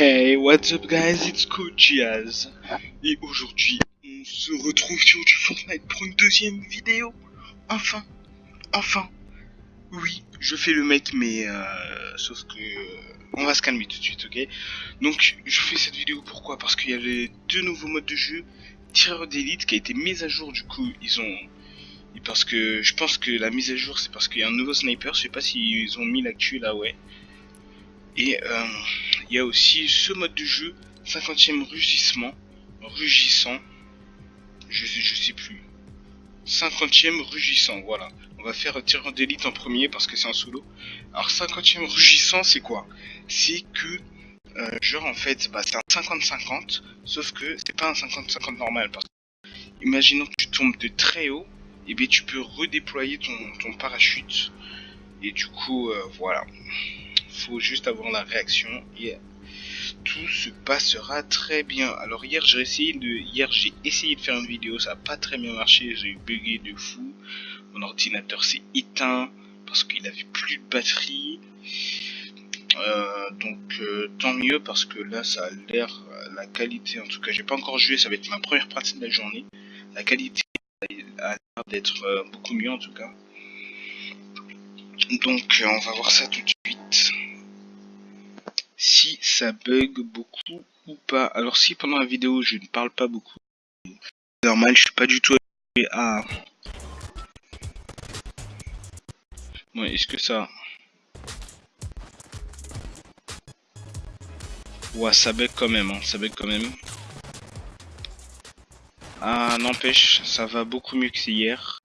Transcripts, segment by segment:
Hey, what's up guys, it's Coach. Et aujourd'hui, on se retrouve sur du Fortnite pour une deuxième vidéo. Enfin, enfin. Oui, je fais le mec, mais euh, sauf que on va se calmer tout de suite, ok? Donc, je fais cette vidéo pourquoi? Parce qu'il y a les deux nouveaux modes de jeu, tireur d'élite qui a été mis à jour. Du coup, ils ont parce que je pense que la mise à jour, c'est parce qu'il y a un nouveau sniper. Je sais pas s'ils ont mis l'actu là, ouais. Et euh, il y a aussi ce mode de jeu, 50e rugissement, rugissant, je sais, plus. 50e rugissant, voilà. On va faire tirant d'élite en premier parce que c'est un solo. Alors 50e rugissant, c'est quoi? C'est que, euh, genre en fait, bah, c'est un 50-50, sauf que c'est pas un 50-50 normal. Imaginons que tu tombes de très haut, et bien tu peux redéployer ton, ton parachute. Et du coup, euh, voilà faut juste avoir la réaction et tout se passera très bien. Alors hier j'ai essayé de hier j'ai essayé de faire une vidéo, ça a pas très bien marché, j'ai bugué de fou. Mon ordinateur s'est éteint parce qu'il avait plus de batterie. Euh, donc euh, tant mieux parce que là ça a l'air la qualité en tout cas j'ai pas encore joué ça va être ma première partie de la journée la qualité a l'air d'être euh, beaucoup mieux en tout cas donc on va voir ça tout de suite si ça bug beaucoup ou pas. Alors si pendant la vidéo je ne parle pas beaucoup, normal, je suis pas du tout à... Bon, est-ce que ça... Ouais, ça bug quand même, hein, ça bug quand même. Ah, n'empêche, ça va beaucoup mieux que hier.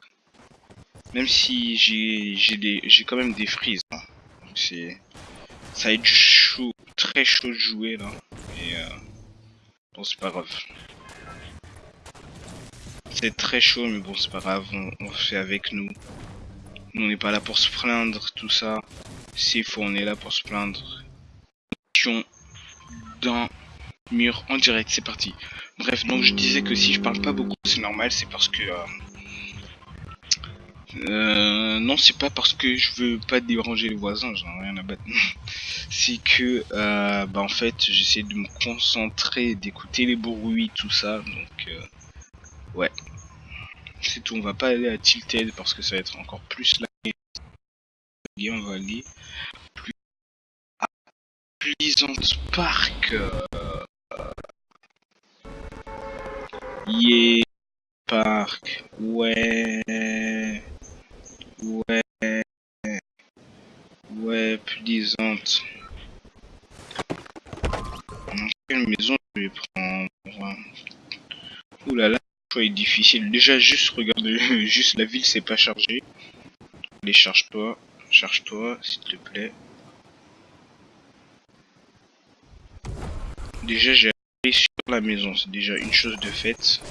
Même si j'ai j'ai quand même des frises. Hein. C'est ça être chaud très chaud de jouer là. Et euh... bon, c'est pas grave. C'est très chaud, mais bon, c'est pas grave, on, fait avec nous. On n'est pas là pour se plaindre, tout ça. S'il faut, on est là pour se plaindre. D'un mur en direct, c'est parti. Bref, donc je disais que si je parle pas beaucoup, c'est normal, c'est parce que... Euh, euh, non, c'est pas parce que je veux pas déranger les voisins, j'en ai rien à battre. c'est que, euh, bah en fait, j'essaie de me concentrer, d'écouter les bruits, tout ça. Donc, euh, ouais. C'est tout, on va pas aller à Tilted parce que ça va être encore plus. Et on va aller à Pleasant Park. Yeah, Park. Ouais. Ouais. Ouais, plaisante. Quelle maison je vais prendre? Ouh là là, le choix est difficile. Déjà, juste regarde, juste la ville c'est pas chargé. Allez, charge-toi. Charge-toi, s'il te plaît. Déjà, j'ai sur la maison. C'est déjà une chose de faite.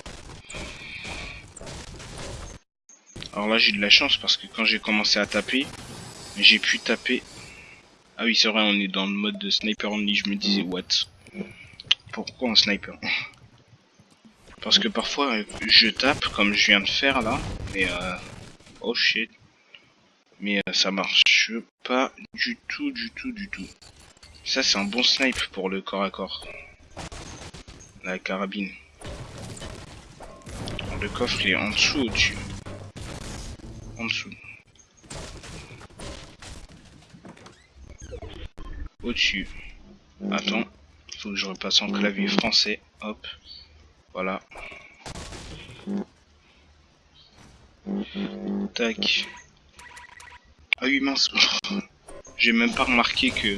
Alors là j'ai de la chance parce que quand j'ai commencé à taper, j'ai pu taper. Ah oui c'est vrai on est dans le mode de sniper only, je me disais what? Pourquoi un sniper? Parce que parfois je tape comme je viens de faire là, mais euh... Oh shit. Mais euh, ça marche pas du tout, du tout, du tout. Ça c'est un bon snipe pour le corps à corps. La carabine. Le coffre est en dessous au-dessus en dessous. Au-dessus. Attends. Faut que je repasse en clavier français. Hop. Voilà. Tac. Ah oui mince. J'ai même pas remarqué que,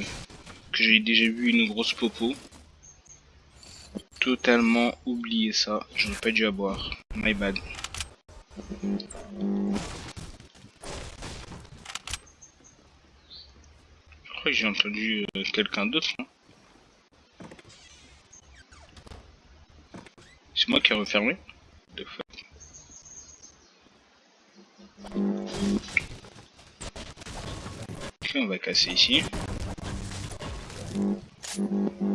que j'ai déjà vu une grosse popo. Totalement oublié ça. J'aurais pas dû avoir. My bad. J'ai entendu euh, quelqu'un d'autre. Hein. C'est moi qui ai refermé De on va casser ici.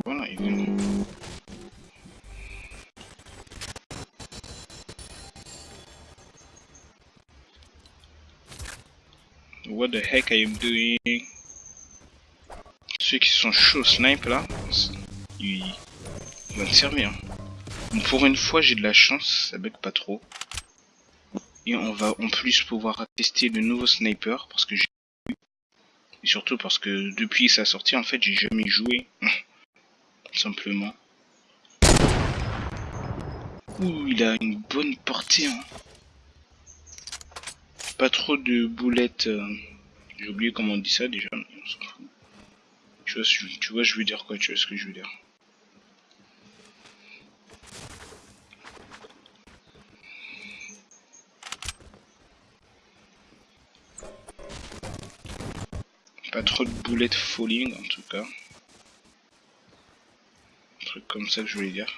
Voilà, il vient. What the heck are you doing? Ceux qui sont chauds snipe là. il, va me servir. pour une fois, j'ai de la chance, ça bug pas trop. Et on va en plus pouvoir tester le nouveau sniper parce que j'ai et surtout parce que depuis sa sortie, en fait, j'ai jamais joué. Simplement. Ouh, il a une bonne portée. Hein. Pas trop de boulettes. Euh, j'ai oublié comment on dit ça déjà. Tu vois, je veux dire quoi Tu vois ce que je veux dire Pas trop de boulettes falling en tout cas. Un truc comme ça que je voulais dire.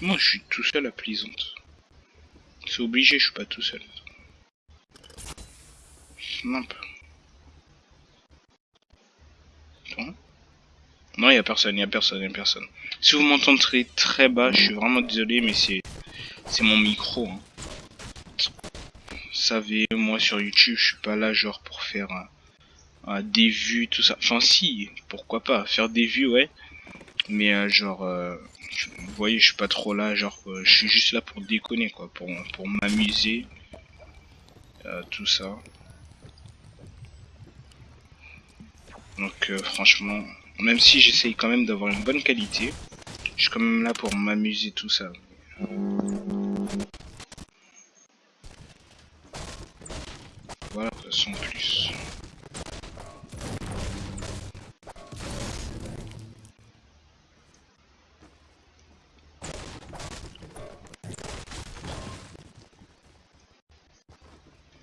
Moi je suis tout seul à Plaisante. C'est obligé, je suis pas tout seul. Non, il y a personne, il y a personne, il a personne. Si vous m'entendrez très bas, je suis vraiment désolé, mais c'est c'est mon micro. Hein savez, moi sur YouTube, je suis pas là genre pour faire des vues, tout ça. Enfin si, pourquoi pas, faire des vues, ouais. Mais euh, genre, euh, vous voyez, je suis pas trop là, genre, euh, je suis juste là pour déconner, quoi, pour, pour m'amuser, tout ça. Donc franchement, même si j'essaye quand même d'avoir une bonne qualité, je suis quand même là pour m'amuser, tout ça. Voilà, sans plus.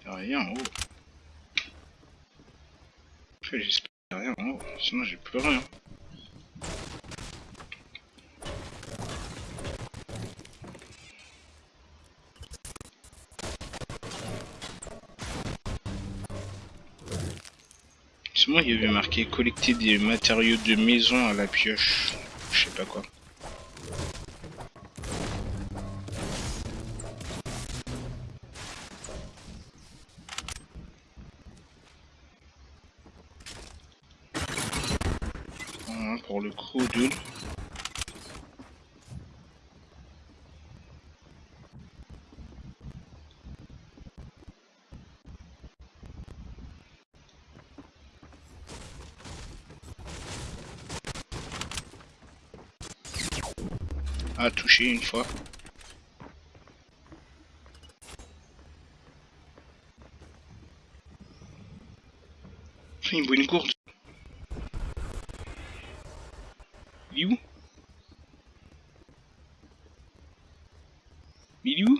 Y'a rien en haut. J'espère rien en haut, sinon j'ai plus rien. Moi, il y avait marqué collecter des matériaux de maison à la pioche. Je sais pas quoi. Touché une fois. Il me une courte. Il est où? Il est où?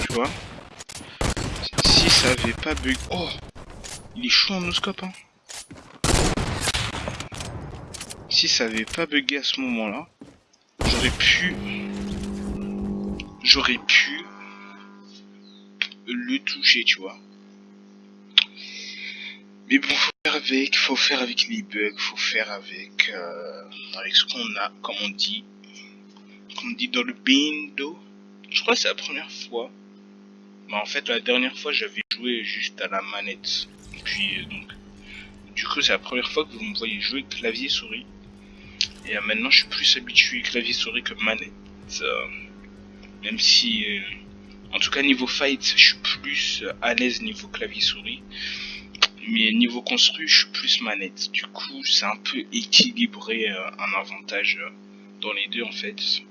Tu vois? Ça avait pas bug. Oh Il est chaud en noscope, hein. Si ça avait pas bugué à ce moment-là, j'aurais pu... J'aurais pu le toucher, tu vois. Mais bon, faut faire avec, faut faire avec les bugs, faut faire avec, euh, avec ce qu'on a, comme on dit, comme on dit dans le bindo. Je crois que c'est la première fois bah, en fait, la dernière fois, j'avais joué juste à la manette. Puis, euh, donc, du coup, c'est la première fois que vous me voyez jouer clavier-souris. Et euh, maintenant, je suis plus habitué clavier-souris que manette. Euh, même si, en tout cas, niveau fight, je suis plus à l'aise niveau clavier-souris. Mais niveau construit, je suis plus manette. Du coup, c'est un peu équilibré un avantage dans les deux, en fait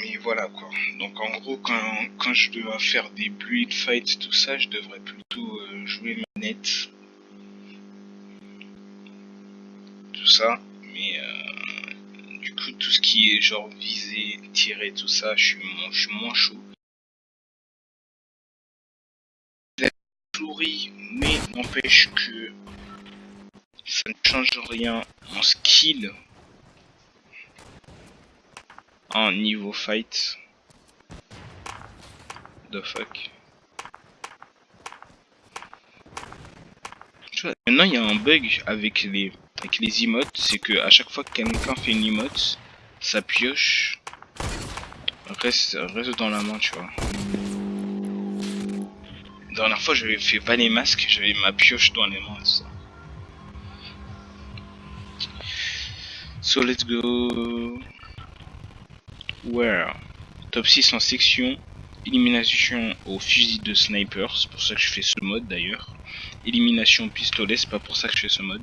mais voilà quoi. Donc en gros, quand, quand je dois faire des build fights, tout ça, je devrais plutôt euh, jouer manette. Tout ça, mais euh, du coup, tout ce qui est genre viser, tirer, tout ça, je suis, moins, je suis moins chaud. Mais n'empêche que ça ne change rien en skill en niveau fight. The fuck. Maintenant il y a un bug avec les avec les emotes, c'est que à chaque fois que quelqu'un fait une emote, sa pioche reste, reste dans la main, tu vois. La dernière fois, j'avais fait pas les masques, j'avais ma pioche dans les mains, ça. So let's go. Where? Top 6 en section. Élimination au fusil de sniper, c'est pour ça que je fais ce mode d'ailleurs. Élimination pistolet, c'est pas pour ça que je fais ce mode.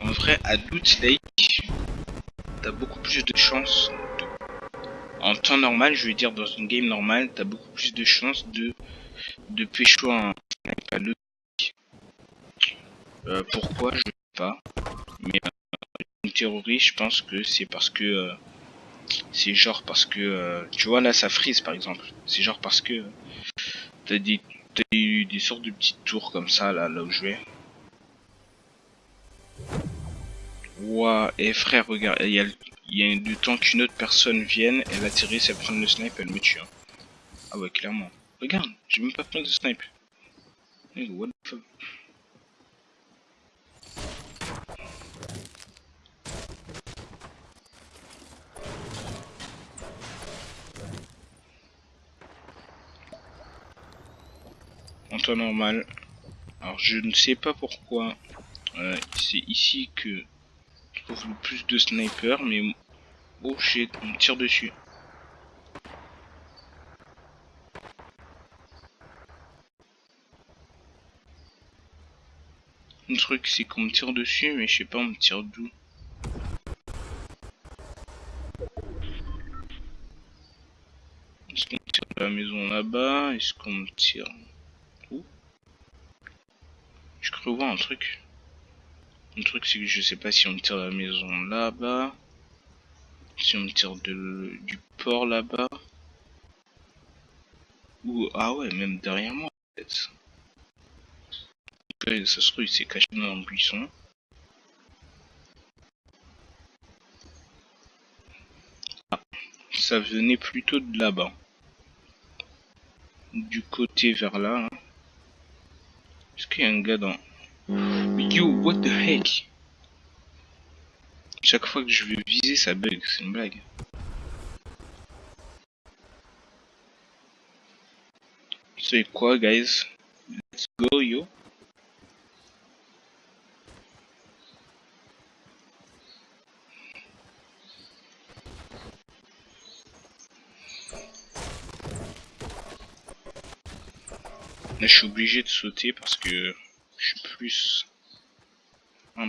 En vrai, à Loot Lake, t'as beaucoup plus de chances. En temps normal, je veux dire dans une game normale, t'as beaucoup plus de chances de de pécho un sniper à. Euh, pourquoi Je sais pas. Mais une théorie, je pense que c'est parce que euh, c'est genre parce que euh, tu vois là ça frise par exemple. C'est genre parce que t'as des t'as des, sortes de petites tours comme ça là là où je vais. Ouah, et frère, regarde, il y a, du temps qu'une autre personne vienne, elle atterrisse, elle prend le snipe, elle me tue. hein. Ah ouais, clairement. Regarde, j'ai même pas pris de snipe. What the fuck? Normal. Alors je ne sais pas pourquoi euh, c'est ici que je trouve le plus de snipers, mais oh shit, on tire dessus. Le truc c'est qu'on me tire dessus, mais je sais pas on me tire d'où. Est-ce qu'on tire de la maison là-bas? Est-ce qu'on me tire Je crois voir un truc. Le truc c'est que je sais pas si on tire la maison là-bas. Si on me tire de, du port là-bas. Ou ah ouais même derrière moi ça se trouve il s'est caché dans un buisson. Ah, ça venait plutôt de là-bas. Du côté vers là. hein. Est-ce qu'il y a un gars dans... Yo, what the heck Chaque fois que je veux viser, ça bug, c'est une blague. C'est quoi, guys? Let's go, yo. Là, je suis obligé de sauter parce que je suis plus... un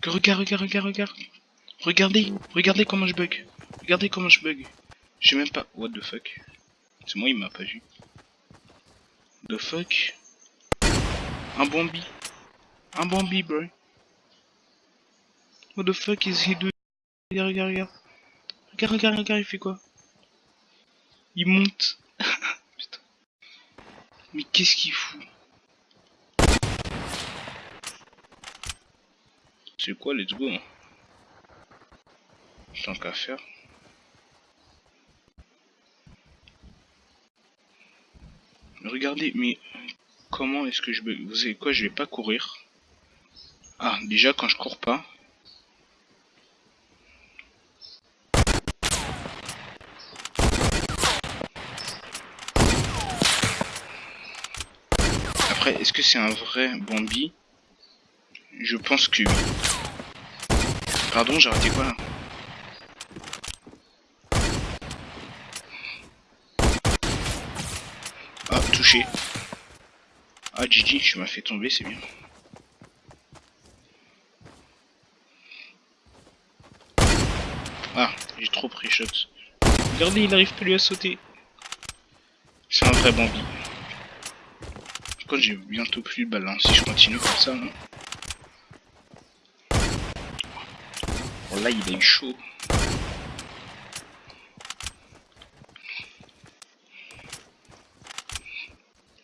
Que regarde, regarde, regarde, regarde. Regardez, regardez comment je bug. Regardez comment je bug. J'ai même pas... What the fuck C'est moi, il m'a pas vu. The fuck? Un Bambi. Un Bambi, bro. What the fuck is he doing? Regarde, regarde, regarde. Regarde, regarde, regarde, il fait quoi? Il monte. Mais qu'est-ce qu'il fout? C'est quoi, let's go? Tant qu'à faire. Regardez, mais comment est-ce que je vais... Vous savez quoi, je vais pas courir. Ah, déjà quand je cours pas. Est-ce que c'est un vrai Bambi? Je pense que. Pardon, j'ai raté quoi là? Ah, touché. Ah, Gigi, je m'as fait tomber, c'est bien. Ah, j'ai trop pris shot. Regardez, il arrive plus à sauter. C'est un vrai Bambi. J'ai bientôt plus de balles, si je continue comme ça. hein. Oh, là, il a eu chaud.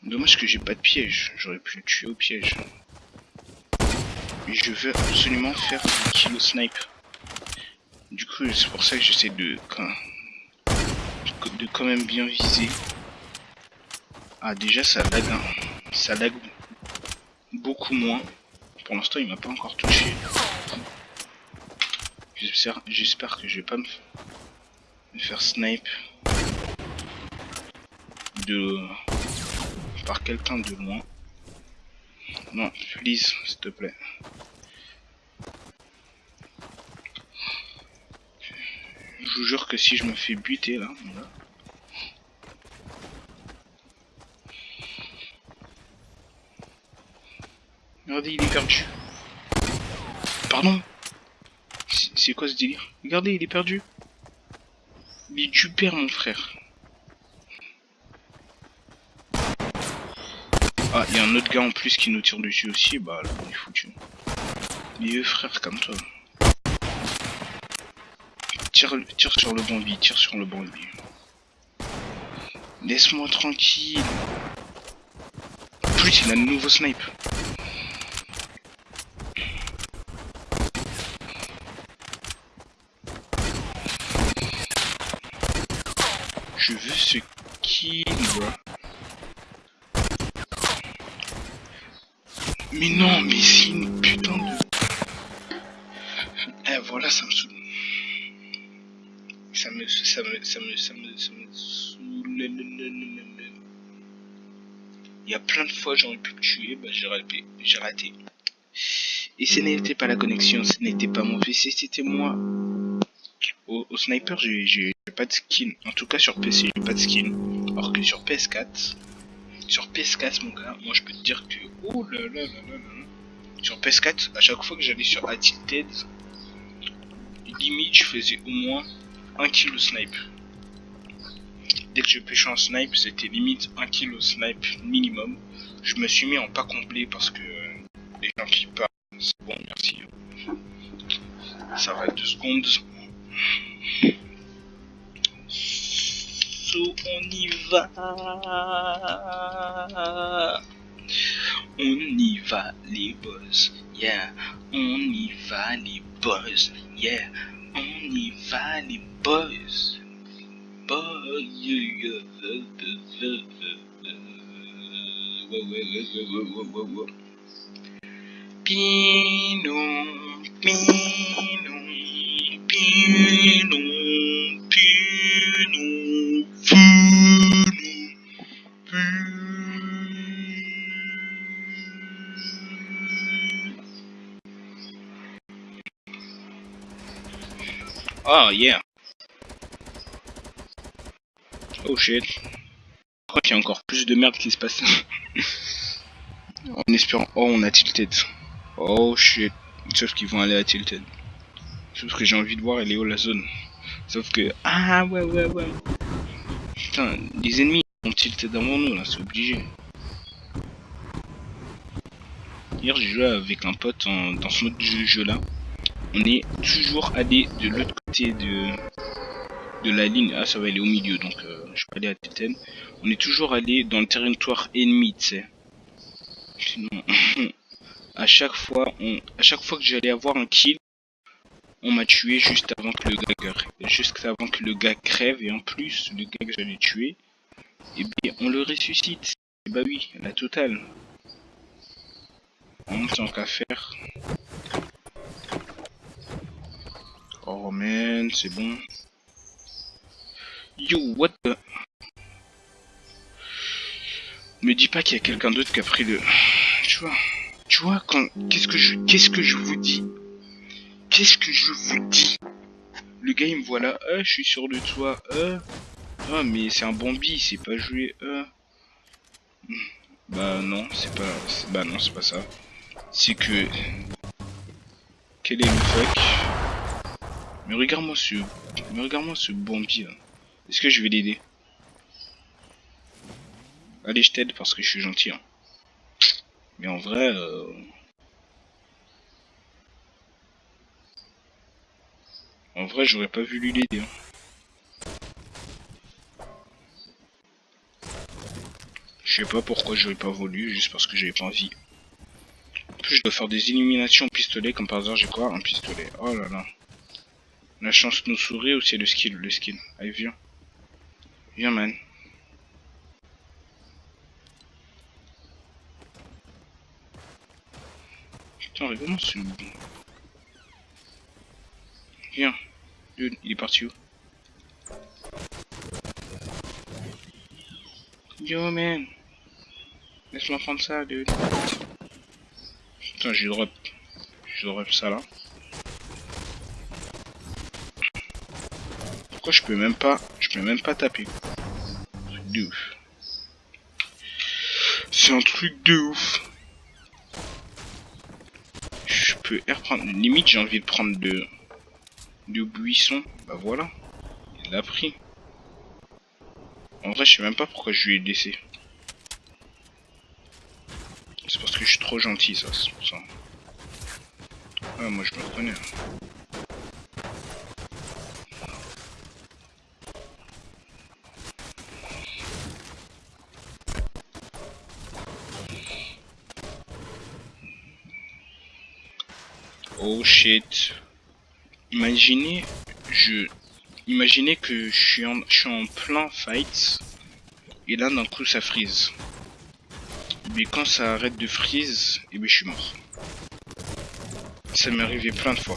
Dommage que j'ai pas de piège, j'aurais pu le tuer au piège. Mais je veux absolument faire un kill au snipe. Du coup, c'est pour ça que j'essaie de, quand- de quand même bien viser. Ah déjà ça lag, hein. Ça lag beaucoup moins. Pour l'instant il m'a pas encore touché. J'espère que je vais pas me, faire snipe de par quelqu'un de loin. Non, please, s'il te plaît. Je vous jure que si je me fais buter là, Regardez, il est perdu. Pardon C'est quoi ce délire? Regardez, il est perdu. Il est du mon frère. Ah, il y a un autre gars en plus qui nous tire dessus aussi. Bah, là, on est foutu. Vieux frère, comme toi. Tire, tire sur le bandit, tire sur le bandit. Laisse-moi tranquille. Plus, il a un nouveau snipe. Ce kill, Mais non, mais c'est une putain de... Eh, voilà, ça me saoule. Ça me... Ça me... Ça me... Ça me... Ça me. Il y a plein de fois j'aurais pu le tuer, bah j'ai raté. J'ai raté. Et ce n'était pas la connexion, ce n'était pas mon PC, c'était moi. Au, sniper, j'ai pas de skin. En tout cas, sur PC, j'ai pas de skin. Alors que sur PS4, sur PS4, mon gars, moi je peux te dire que. Oh là là là là là. Sur PS4, à chaque fois que j'allais sur Attilted, limite je faisais au moins 1 kilo snipe. Dès que je pêchais en snipe, c'était limite 1 kilo snipe minimum. Je me suis mis en pas complet parce que euh, les gens qui parlent, c'est bon, merci. Ça va être 2 on y va. On y va les boss, yeah. On y va les boss, yeah. On y va les boss. Boys, yeah. Pino, pino, pino, pino. Oh yeah. Oh shit. Je crois qu'il y a encore plus de merde qui se passe. en espérant. Oh, on a tilted. Oh shit. Sauf qu'ils vont aller à tilted. Sauf que j'ai envie de voir elle est où la zone. Sauf que. Ah ouais ouais ouais. Putain, les ennemis ont tilté devant nous là, c'est obligé. Hier j'ai joué avec un pote dans ce mode de jeu là. On est toujours allé de l'autre côté de, de la ligne. Ah ça va aller au milieu donc euh, je peux aller à Titan. On est toujours allé dans le territoire ennemi, tu sais. Sinon, à chaque fois, on, à chaque fois que j'allais avoir un kill, on m'a tué juste avant que le gars crève et en plus le gars que j'allais tuer et eh bien on le ressuscite. Et bah oui la totale. En tant qu'à faire. Oh man c'est bon. Yo what the? Me dis pas qu'il y a quelqu'un d'autre qui a pris le tu vois tu vois quand qu'est-ce que je qu'est-ce que je vous dis? Qu'est-ce que je vous dis? Le gars il euh, je suis sur le toit, euh. Ah mais c'est un bombi, c'est pas joué, euh. Bah non, c'est pas... Bah non, c'est pas ça. C'est que... Quel est le fuck? Mais regarde-moi ce... Mais regarde-moi ce bombi là. Est-ce que je vais l'aider? Allez, je t'aide parce que je suis gentil. Hein. Mais en vrai... Euh... En vrai, j'aurais pas voulu l'aider. Hein. Je sais pas pourquoi j'aurais pas voulu, juste parce que j'avais pas envie. En plus, je dois faire des illuminations au pistolet, comme par hasard, j'ai quoi? Un pistolet. Oh là là. La chance nous sourit ou c'est le skill Le skill? Allez, viens. Viens, man. Putain, mais comment c'est Viens. Il est parti où? Yo, man. Laisse-moi prendre ça, dude. Putain, j'ai drop. J'ai drop ça là. Pourquoi je peux même pas... Je peux même pas taper? De ouf. C'est un truc de ouf. Je peux reprendre. Limite, j'ai envie de prendre de... De buisson. Bah voilà. Il l'a pris. En vrai, je sais même pas pourquoi je lui ai laissé. C'est parce que je suis trop gentil, ça, c'est pour ça. Ah, moi je me reconnais. Hein. Oh shit. Imaginez, je... Imaginez que je suis en, je suis en plein fight. Et là, d'un coup, ça freeze. Mais quand ça arrête de freeze, et eh bien je suis mort. Ça m'est arrivé plein de fois.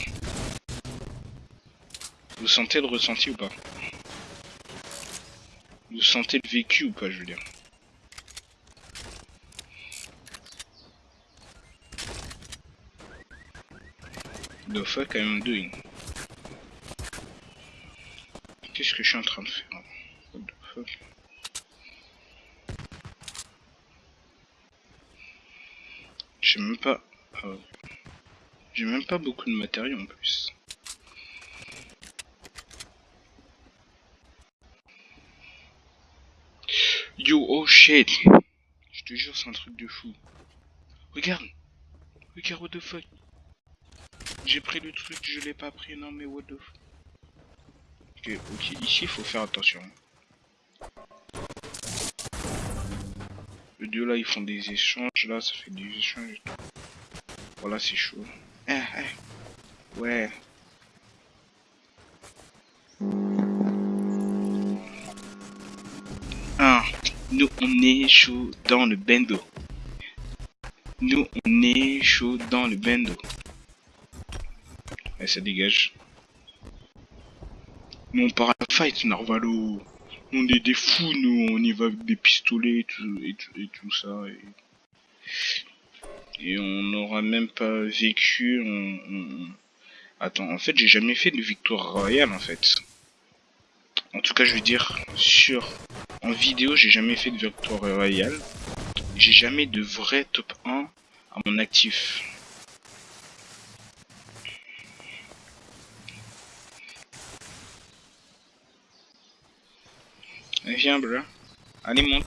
Vous sentez le ressenti ou pas? Vous sentez le vécu ou pas, je veux dire? The fuck I'm doing Que je suis en train de faire. J'ai même pas... Ah j'ai même pas beaucoup de matériaux en plus. Yo, oh shit. Je te jure, c'est un truc de fou. Regarde. Regarde, what the fuck. J'ai pris le truc, je l'ai pas pris, non mais what the fuck Ok, ici il faut faire attention. Le deux là ils font des échanges, là ça fait des échanges Voilà c'est chaud. Eh, eh. Ouais. Ah, nous on est chaud dans le bendo. Nous on est chaud dans le bendo. Et ça dégage. Nous on part à la fight, Narvalo. On est des fous, nous, on y va avec des pistolets et tout, et tout, ça. Et, on n'aura même pas vécu. Attends, en fait, j'ai jamais fait de victoire royale, en fait. En tout cas, je veux dire, sur... En vidéo, j'ai jamais fait de victoire royale. J'ai jamais de vrai top 1 à mon actif. Viens, bro. Allez, monte.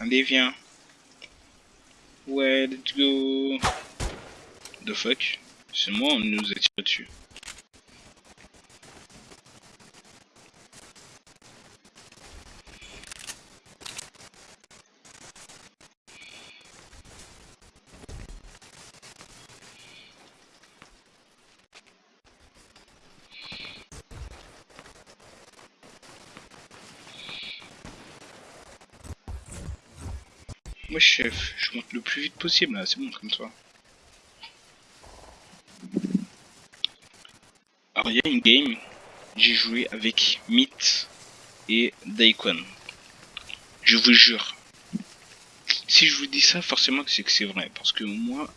Allez, viens. Ouais, let's go. The fuck? C'est moi, on nous a tiré dessus? Moi chef, je monte le plus vite possible là, c'est bon comme ça. Alors il y a une game, j'ai joué avec Myth et Daikon. Je vous jure. Si je vous dis ça, forcément c'est que c'est vrai. Parce que moi,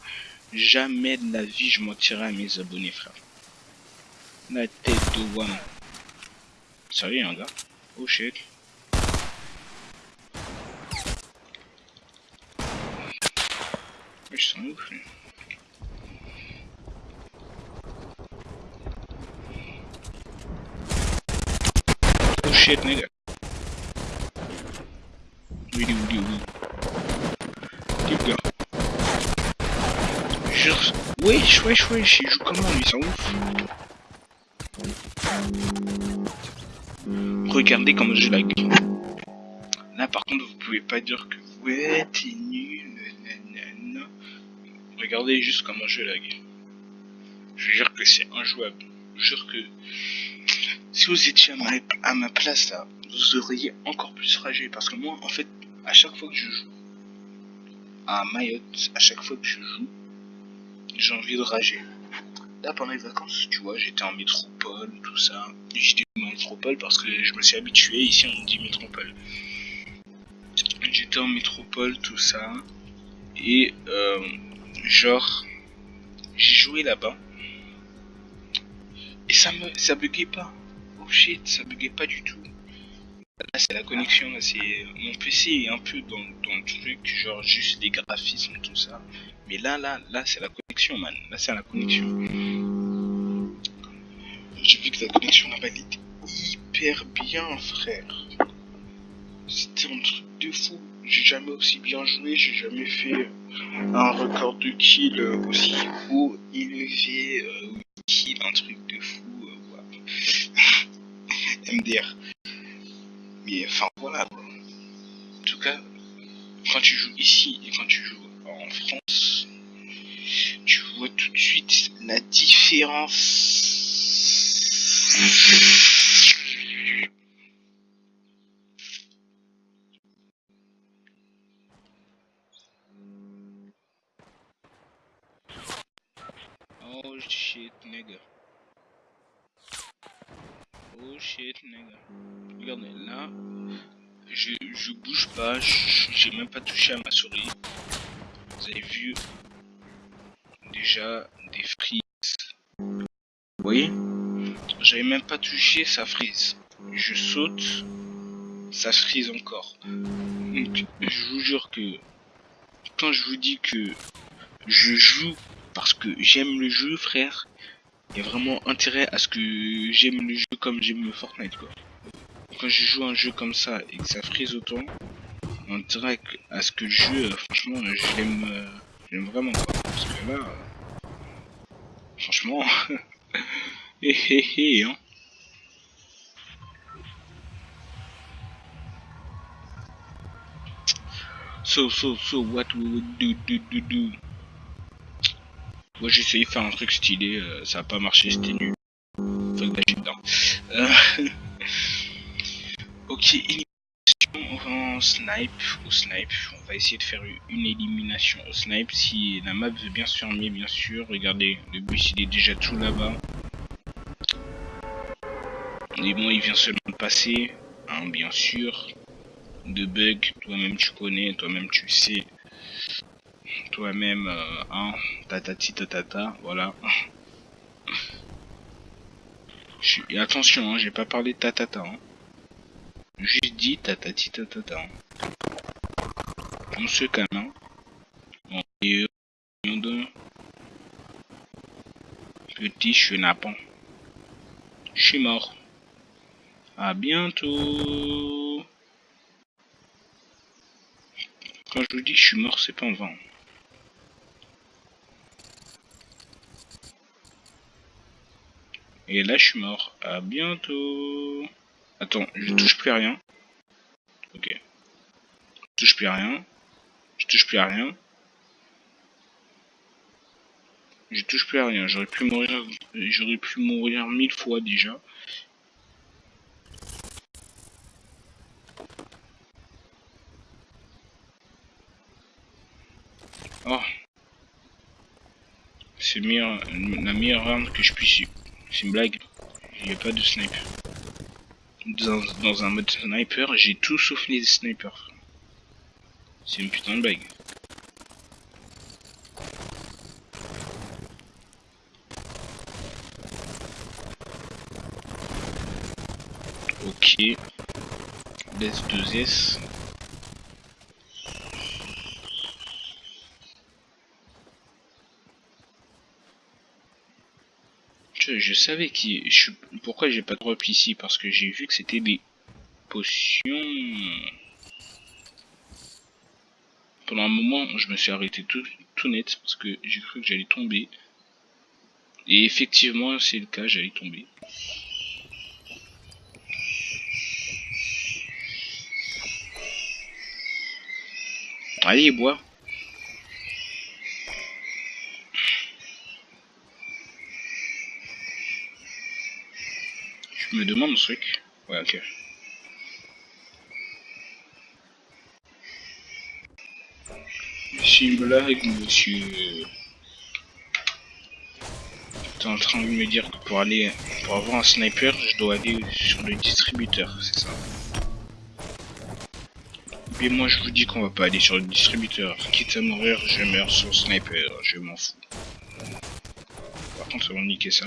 jamais de la vie je mentirai à mes abonnés frère. La tête de. Salut un gars? Oh shit. Ouf. Oh shit, nigga. Oui, oui, oui, oui. Keep go. Juste... Wesh, wesh, wesh, il joue comment lui, c'est ouf. Regardez comment je lag. Là par contre vous pouvez pas dire que ouais t'es nul, nanana. Regardez juste comment je lag. Je dire que c'est injouable. Je jure que si vous étiez à ma, place là, vous auriez encore plus ragé. Parce que moi, en fait, à chaque fois que je joue à Mayotte, à chaque fois que je joue, j'ai envie de rager. Là, pendant les vacances, tu vois, j'étais en métropole, tout ça. J'étais en métropole parce que je me suis habitué. Ici, on dit métropole. J'étais en métropole, tout ça. Et, euh, genre, j'ai joué là-bas. Et ça me, ça buguait pas. Oh shit, ça buguait pas du tout. Là, c'est la connexion, là, c'est... Mon PC est un peu dans, dans le truc, genre juste des graphismes, tout ça. Mais là, là, là, c'est la connexion, man. Là, c'est la connexion. J'ai vu que la connexion là-bas, était hyper bien, frère. C'était un truc de fou. J'ai jamais aussi bien joué, j'ai jamais fait un record de kill aussi haut élevé. Euh, kill, un truc de fou. Euh, MDR. Mais enfin, voilà. En tout cas, quand tu joues ici et quand tu joues en France, tu vois tout de suite la différence. Oh shit, nigga. Oh shit, nigga. Regardez, là, je, je bouge pas, j'ai même pas touché à ma souris. Vous avez vu déjà des frises. Vous voyez J'avais même pas touché, ça frise. Je saute, ça frise encore. Donc, je vous jure que quand je vous dis que je joue parce que j'aime le jeu, frère, il y a vraiment intérêt à ce que j'aime le jeu comme j'aime le Fortnite, quoi. Quand je joue un jeu comme ça et que ça frise autant, on dirait à ce que le jeu, franchement, je l'aime, euh, vraiment. Parce que là, euh, franchement, hé hé hé, hein. So, so, so, what we would do, do, do, do. Moi j'ai essayé de faire un truc stylé, euh, ça a pas marché, c'était nul. Fuck that shit, euh... ok, élimination en snipe, au snipe. On va essayer de faire une élimination au snipe. Si la map veut bien se fermer, bien sûr. Regardez, le bus il est déjà tout là-bas. Et moi il vient seulement de passer, hein, bien sûr. De bug, toi-même tu connais, toi-même tu sais toi-même, euh, hein, tatati tatata, voilà. Attention, hein, j'ai pas parlé de tatata, hein. Juste dit tatati tatata. Hein. On se calme, hein. Bon, euh, petit chenapan. Je suis mort. À bientôt. Quand je vous dis je suis mort, c'est pas en vain. Et là, je suis mort. À bientôt. Attends, je touche plus à rien. Ok. Je touche plus à rien. Je touche plus à rien. Je touche plus à rien. J'aurais pu mourir. J'aurais pu mourir mille fois déjà. Oh. C'est la meilleure arme que je puisse c'est une blague. Il n'y a pas de sniper. Dans, un mode sniper, j'ai tout sauf les snipers. C'est une putain de blague. Ok. Laisse 2S. Je savais qui. Pourquoi j'ai pas de drop ici Parce que j'ai vu que c'était des potions. Pendant un moment, je me suis arrêté tout, tout net parce que j'ai cru que j'allais tomber. Et effectivement, c'est le cas, j'allais tomber. Allez, bois. Me demande ce truc. Ouais, ok. C'est une blague, monsieur. T'es en train de me dire que pour aller, pour avoir un sniper, je dois aller sur le distributeur, c'est ça Mais moi je vous dis qu'on va pas aller sur le distributeur. Quitte à mourir, je meurs sur sniper, je m'en fous. Par contre, on va niquer ça.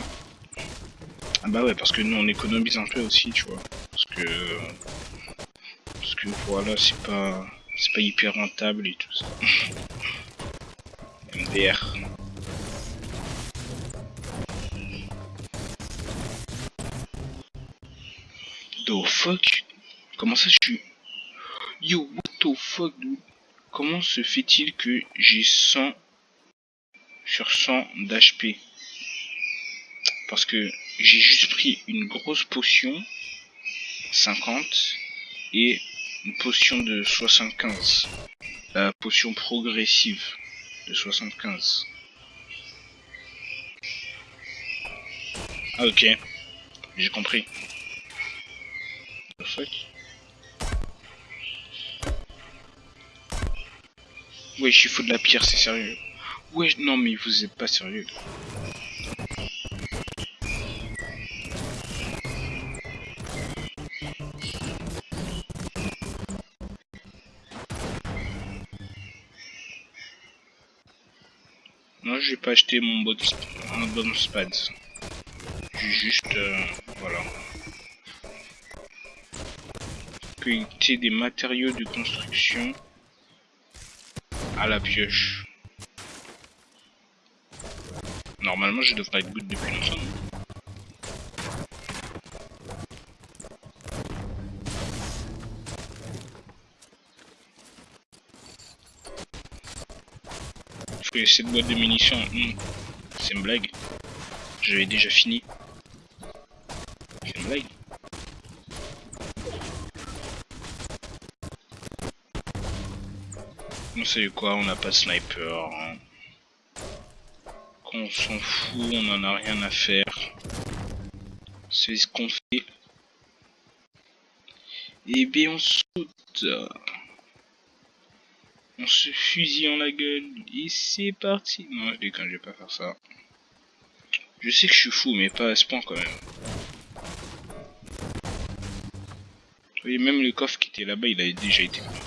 Ah bah ouais, parce que nous on économise un peu aussi, tu vois. Parce que... Parce que voilà, c'est pas... C'est pas hyper rentable et tout ça. MDR. The fuck? Comment ça je suis... Yo, what the fuck, dude? Comment se fait-il que j'ai 100 sur 100 d'HP Parce que j'ai juste pris une grosse potion 50 et une potion de 75 la potion progressive de 75 ah ok. J'ai compris. Fuck? Ouais je suis fou de la pierre c'est sérieux. Ouais non mais vous êtes pas sérieux j'ai pas acheté mon mon bon spad. J'ai juste, euh, voilà. Cueillir des matériaux de construction à la pioche. Normalement, je devrais être good depuis longtemps. Cette boîte de munitions, hmm, c'est une blague. J'avais déjà fini. C'est une blague. On sait quoi, on n'a pas sniper. Hein. Quand on s'en fout, on en a rien à faire. C'est ce qu'on fait. Et eh bien on saute. On se fusille en la gueule. Et c'est parti. Non, je déconne, je vais pas faire ça. Je sais que je suis fou, mais pas à ce point quand même. Vous voyez, même le coffre qui était là-bas, il a déjà été pris.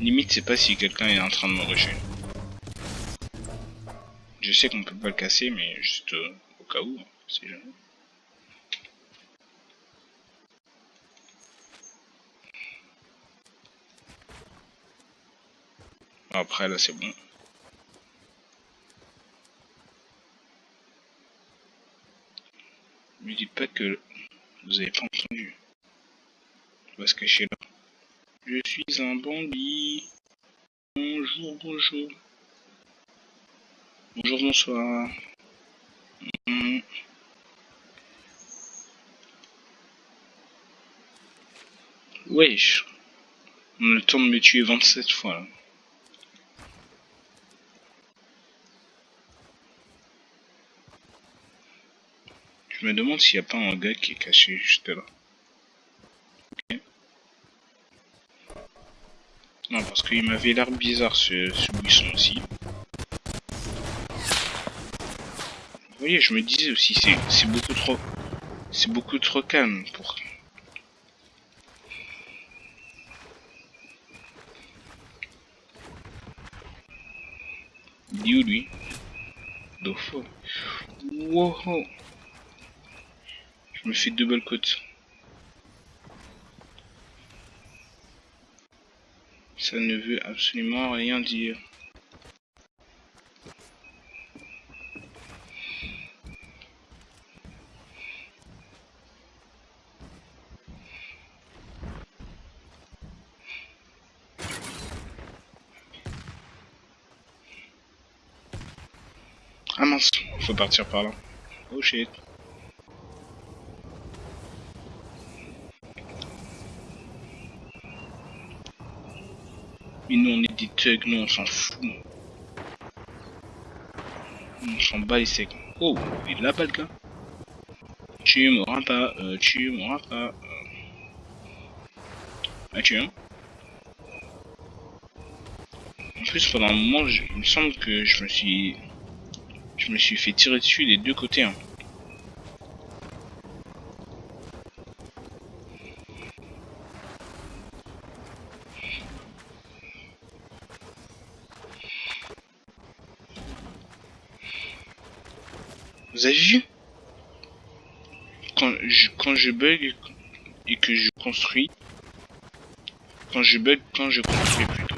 Limite, c'est pas si quelqu'un est en train de me rusher. Je sais qu'on peut pas le casser, mais juste euh, au cas où, c'est jamais. Après là c'est bon. Ne dites pas que vous avez pas entendu. On va se cacher là. Je suis un bandit. Bonjour, bonjour. Bonjour, bonsoir. Mmh. Wesh. On a le temps de me tuer 27 fois là. Je me demande s'il n'y a pas un gars qui est caché juste là. Non, parce qu'il m'avait l'air bizarre ce, ce buisson aussi. Vous voyez, je me disais aussi, c'est beaucoup trop... C'est beaucoup trop calme pour... Il est où, lui? Dofo. Wow Je me fais double côte. Ça ne veut absolument rien dire. Ah mince, faut partir par là. Oh shit. Mais nous on est des thugs, nous on s'en fout. On s'en bat les secs. Oh, il est là-bas le gars. Tu m'auras pas, euh, tu m'auras pas. Euh... Ah, tu En plus, pendant un moment, il me semble que je me suis... Je me suis fait tirer dessus des deux côtés. Hein. Vous avez vu? Quand je, quand je bug et que je construis, quand je bug, quand je construis plutôt.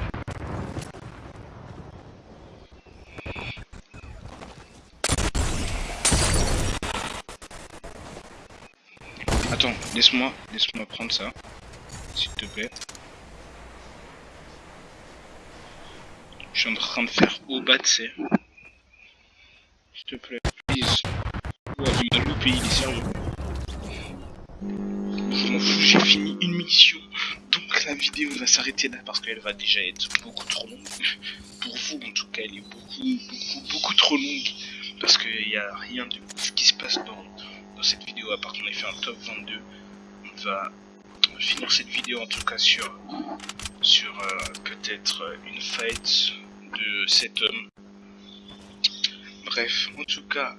Attends, laisse-moi, laisse-moi prendre ça, s'il te plaît. Je suis en train de faire au bas de S'il te plaît, please. Il loupé, est sérieux. J'ai fini une mission. Donc la vidéo va s'arrêter là parce qu'elle va déjà être beaucoup trop longue. Pour vous en tout cas, elle est beaucoup, beaucoup, beaucoup trop longue. Parce qu'il n'y a rien de qui se passe dans, dans cette vidéo à part qu'on ait fait un top 22. Va finir cette vidéo en tout cas sur, sur euh, peut-être une fight de cet homme. Bref, en tout cas,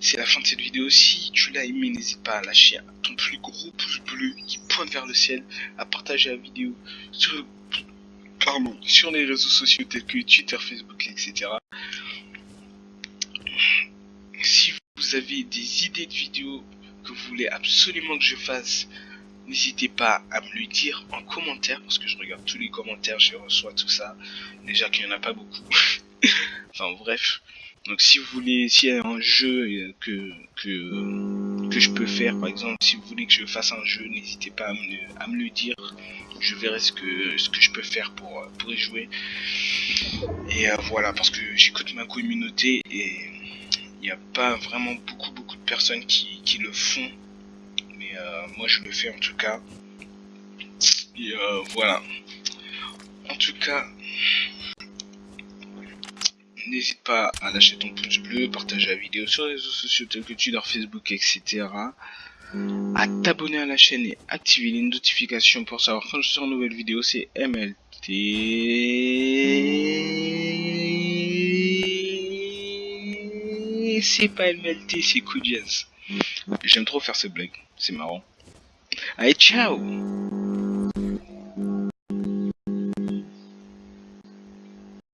c'est la fin de cette vidéo. Si tu l'as aimé, n'hésite pas à lâcher ton plus gros pouce bleu qui pointe vers le ciel, à partager la vidéo sur, pardon, sur les réseaux sociaux tels que Twitter, Facebook, etc. Si vous avez des idées de vidéos que vous voulez absolument que je fasse, n'hésitez pas à me le dire en commentaire parce que je regarde tous les commentaires, je reçois tout ça. Déjà qu'il n'y en a pas beaucoup. enfin bref. Donc si vous voulez, s'il y a un jeu que, que, que je peux faire, par exemple, si vous voulez que je fasse un jeu, n'hésitez pas à me, à me, le dire. Je verrai ce que, ce que je peux faire pour, pour y jouer. Et euh, voilà, parce que j'écoute ma communauté et il n'y a pas vraiment beaucoup beaucoup personnes qui, qui le font. Mais euh, moi je le fais en tout cas. Et euh, voilà. En tout cas, N'hésite pas à lâcher ton pouce bleu, partager la vidéo sur les réseaux sociaux tels que Twitter, Facebook, etc. À t'abonner à la chaîne et activer les notifications pour savoir quand je sors une nouvelle vidéo. C'est MLT. C'est pas MLT, c'est Jazz. J'aime trop faire ces blagues, c'est marrant. Allez, ciao